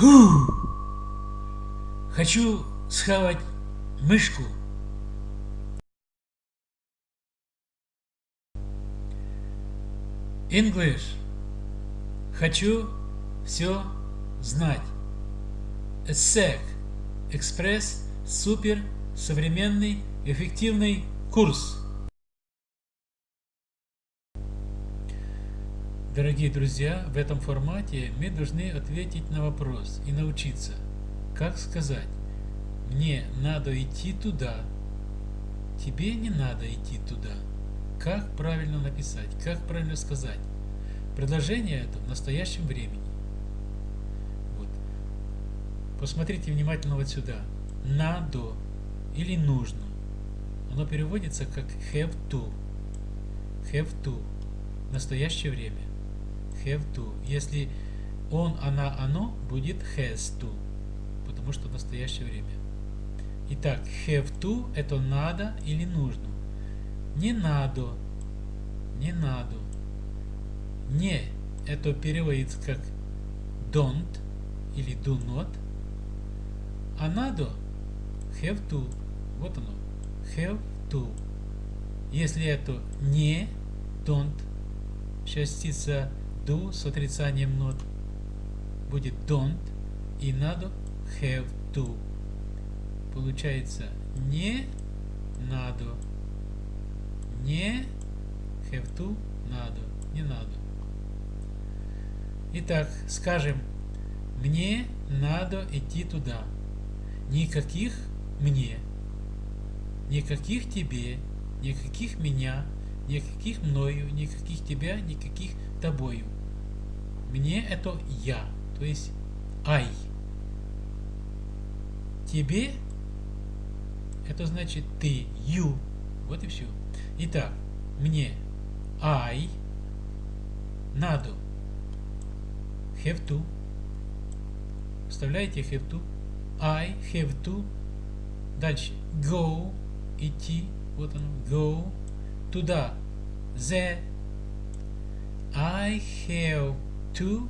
Фу! Хочу схавать мышку. English. Хочу все знать. ESSEC. Экспресс. Супер. Современный. Эффективный курс. Дорогие друзья, в этом формате мы должны ответить на вопрос и научиться, как сказать «Мне надо идти туда», «Тебе не надо идти туда». Как правильно написать, как правильно сказать. Предложение это в настоящем времени. Вот. Посмотрите внимательно вот сюда. Надо или нужно. Оно переводится как have to. Have to. Настоящее время have to. Если он, она, оно, будет has to, потому что настоящее время. Итак, have to это надо или нужно. Не надо, не надо. Не это переводится как don't или do not. А надо have to. Вот оно. Have to. Если это не don't, частица do с отрицанием not будет don't и надо have to. Получается не надо. Не have to надо. Не надо. Итак, скажем, мне надо идти туда. Никаких мне, никаких тебе, никаких меня, никаких мною, никаких тебя, никаких тобою. Мне это я, то есть I. Тебе это значит ты, you. Вот и все. Итак, мне I надо have to. Вставляете have to. I have to. Дальше go, идти. Вот оно, go. Туда. The. I have to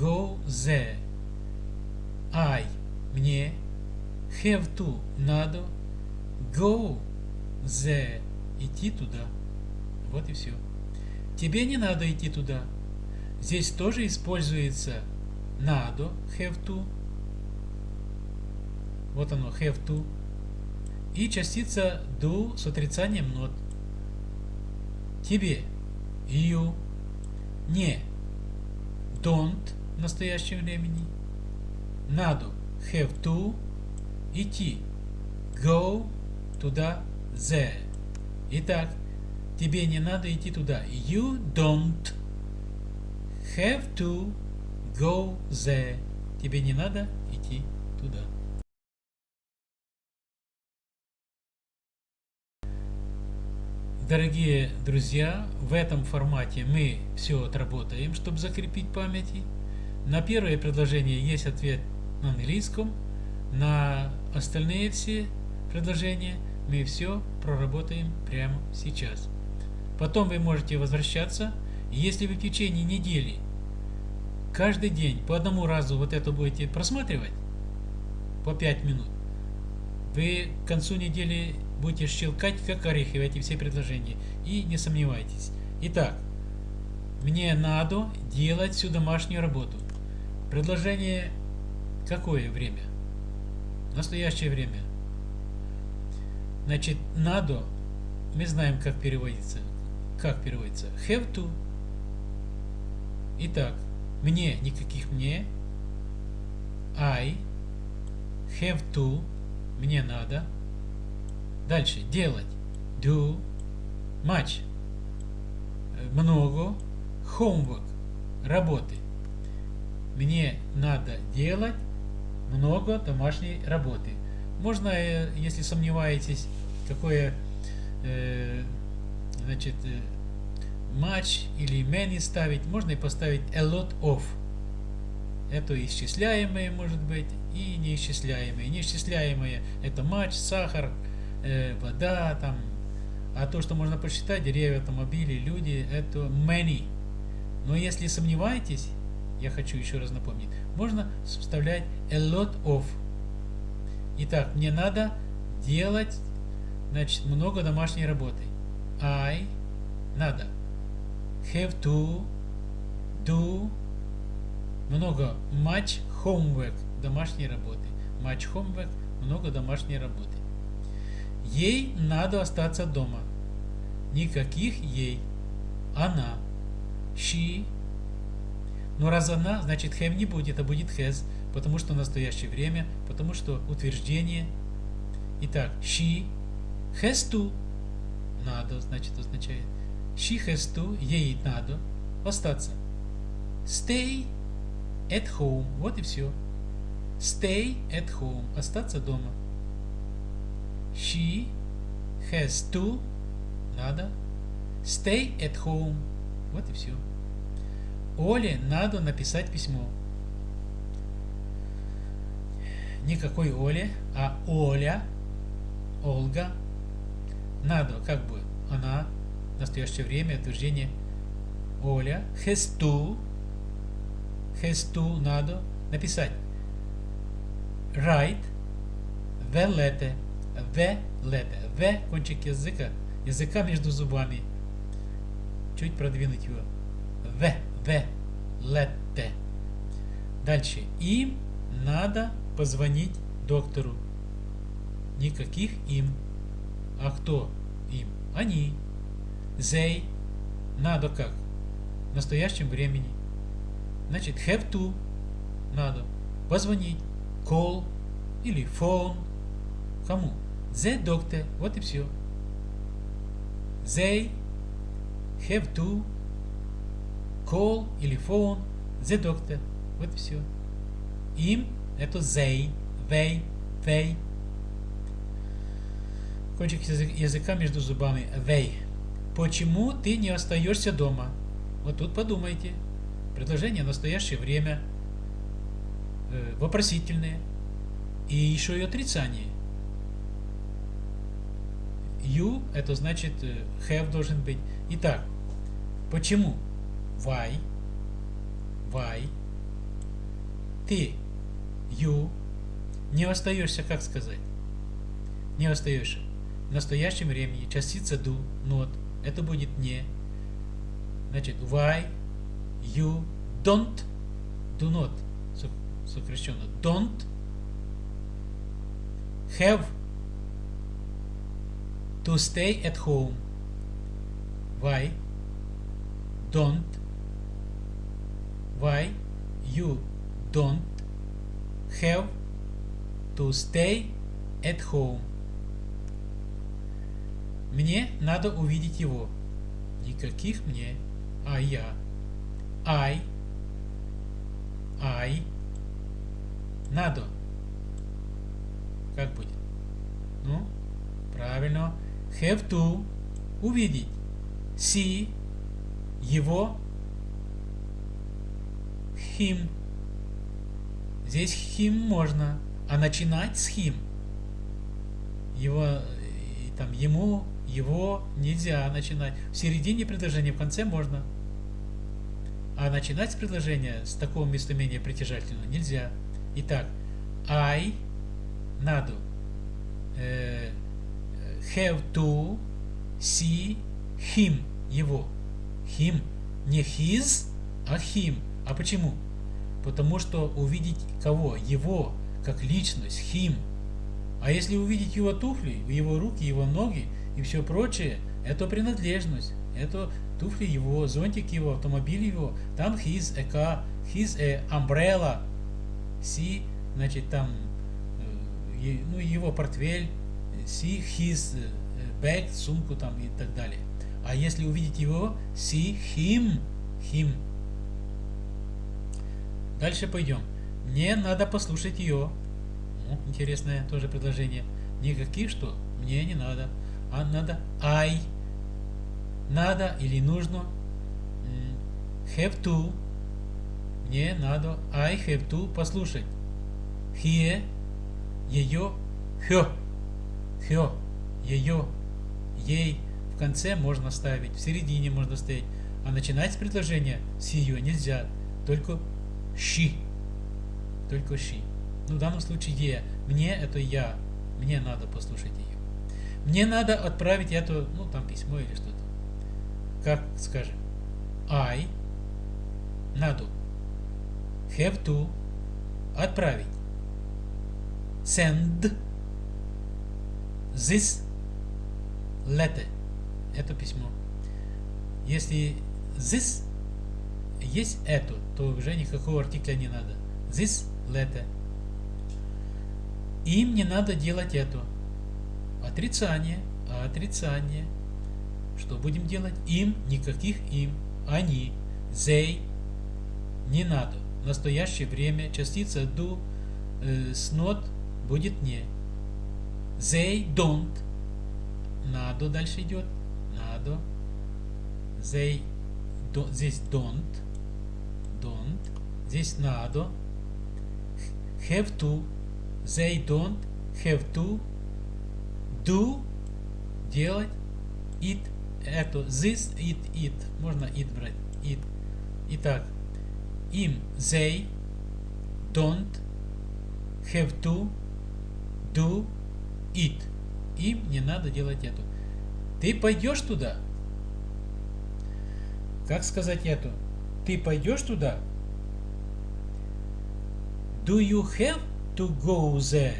go there. I мне have to надо go there идти туда. Вот и все. Тебе не надо идти туда. Здесь тоже используется надо have to. Вот оно have to. И частица do с отрицанием not. Тебе you не don't в настоящем времени, надо have to, идти, go туда, there. Итак, тебе не надо идти туда. You don't have to go there. Тебе не надо идти туда. Дорогие друзья, в этом формате мы все отработаем, чтобы закрепить памяти. На первое предложение есть ответ на английском, на остальные все предложения мы все проработаем прямо сейчас. Потом вы можете возвращаться, если вы в течение недели каждый день по одному разу вот это будете просматривать по 5 минут, вы к концу недели будете щелкать как орехи в эти все предложения. И не сомневайтесь. Итак, мне надо делать всю домашнюю работу. Предложение какое время? Настоящее время. Значит, надо, мы знаем, как переводится. Как переводится? Have to. Итак, мне, никаких мне. I have to, мне надо. Дальше. Делать. Do. Much. Много. Homework. Работы. Мне надо делать много домашней работы. Можно, э, если сомневаетесь, какое э, значит э, much или many ставить, можно и поставить a lot of. Это исчисляемые может быть и неисчисляемые. Неисчисляемые это матч, сахар, э, вода, там, а то, что можно посчитать, деревья, автомобили, люди, это many. Но если сомневаетесь, я хочу еще раз напомнить, можно вставлять a lot of. Итак, мне надо делать значит, много домашней работы. I надо. Have to do много much homework домашней работы. Much homework много домашней работы. Ей надо остаться дома. Никаких ей. Она. She. Но раз она, значит have не будет, а будет has, потому что настоящее время, потому что утверждение. Итак, she has to. Надо, значит, означает. She has to, ей надо остаться. Stay at home. Вот и все. Stay at home. Остаться дома. She has to. Надо. Stay at home. Вот и все. Оле надо написать письмо. Никакой Оле, а Оля, Олга. Надо, как бы, она, в настоящее время, утверждение Оля, has to, has to, надо написать. Write the letter, the letter, the кончик языка, языка между зубами. Чуть продвинуть его. The, the, letter. Дальше. Им надо позвонить доктору. Никаких им. А кто им? Они. They. Надо как? В настоящем времени. Значит, have to. Надо. Позвонить. Call. Или phone. Кому? The doctor. Вот и все. They have to call или phone the doctor. Вот и все. Им это they, they, they. Кончик языка между зубами. They. Почему ты не остаешься дома? Вот тут подумайте. Предложение настоящее время. Э, вопросительное. И еще и отрицание. You это значит э, have должен быть. Итак, почему? Why? Why? Ты you не остаешься, как сказать? Не остаешься. В настоящем времени частица do, not, это будет не. Значит, why you don't, do not, сокращенно, don't have to stay at home. Why don't, why you don't have to stay at home. Мне надо увидеть его. Никаких мне, а я. I. I. Надо. Как будет? Ну, правильно. Have to. Увидеть. See. Его. Him. Здесь him можно, а начинать с him. Его, там, ему, его нельзя начинать. В середине предложения, в конце можно. А начинать с предложения с такого местоимения притяжательного нельзя. Итак, I надо э, have to see him, его. Him, не his, а him. А почему? Потому что увидеть кого? Его, как личность, him. А если увидеть его туфли, его руки, его ноги и все прочее, это принадлежность. Это туфли его, зонтик его, автомобиль его. Там his a car, his a umbrella. See, значит там э, ну, его портфель, see his э, bag, сумку там и так далее. А если увидеть его, see him, him. Дальше пойдем. Мне надо послушать ее. Ну, интересное тоже предложение. Никаких что? Мне не надо. А надо I. Надо или нужно. Have to. Мне надо. I have to послушать. Here. Ее. Her. Her. Ее. Ей. В конце можно ставить. В середине можно ставить. А начинать с предложения с ее нельзя. Только she. Только she. Ну, в данном случае я. Мне это я. Мне надо послушать ее. Мне надо отправить это, ну, там письмо или что-то. Как скажем? I надо. Have to. Отправить. Send this letter. Это письмо. Если this есть это, то уже никакого артикля не надо. This letter. Им не надо делать это. Отрицание. Отрицание. Что будем делать? Им никаких им. Они. They. Не надо. В настоящее время частица do э, с not будет не. They don't. Надо дальше идет. Надо. They do, здесь don't. Don't. Здесь надо. Have to. They don't have to do делать it это this it it можно it брать it итак им they don't have to do It им не надо делать это ты пойдешь туда как сказать это ты пойдешь туда do you have to go there?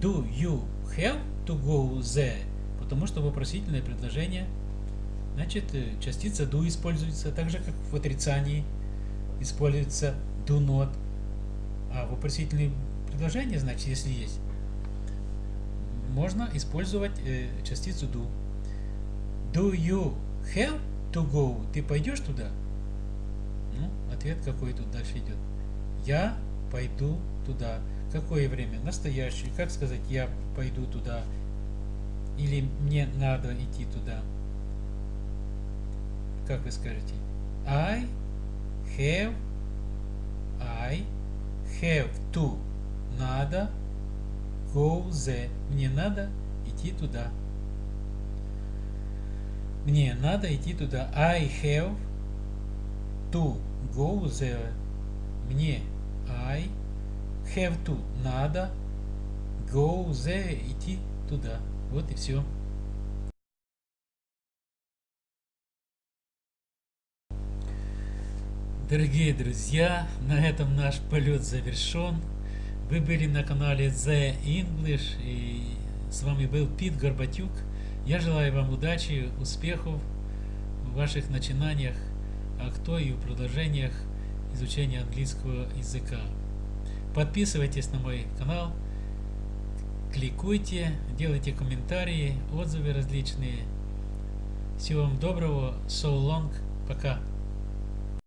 Do you have to go there? Потому что вопросительное предложение, значит, э, частица do используется так же, как в отрицании используется do not. А вопросительное предложение, значит, если есть, можно использовать э, частицу do. Do you have to go? Ты пойдешь туда? Ну, ответ какой тут дальше идет. Я пойду туда. Какое время? Настоящее. Как сказать, я пойду туда? Или мне надо идти туда? Как вы скажете? I have, I have to. Надо go there. Мне надо идти туда. Мне надо идти туда. I have to go there. Мне I have to надо go there идти туда. Вот и все. Дорогие друзья, на этом наш полет завершен. Вы были на канале The English и с вами был Пит Горбатюк. Я желаю вам удачи, успехов в ваших начинаниях, а кто и в продолжениях изучения английского языка. Подписывайтесь на мой канал, кликуйте, делайте комментарии, отзывы различные. Всего вам доброго, so long, пока.